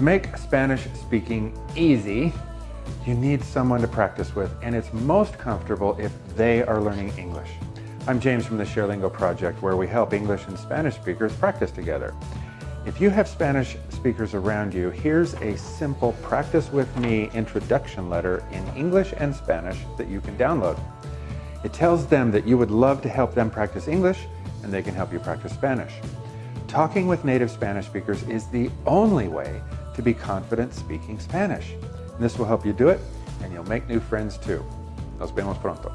To make Spanish speaking easy, you need someone to practice with, and it's most comfortable if they are learning English. I'm James from the ShareLingo Project, where we help English and Spanish speakers practice together. If you have Spanish speakers around you, here's a simple Practice With Me introduction letter in English and Spanish that you can download. It tells them that you would love to help them practice English and they can help you practice Spanish. Talking with native Spanish speakers is the only way to be confident speaking Spanish. And this will help you do it, and you'll make new friends too. Nos vemos pronto.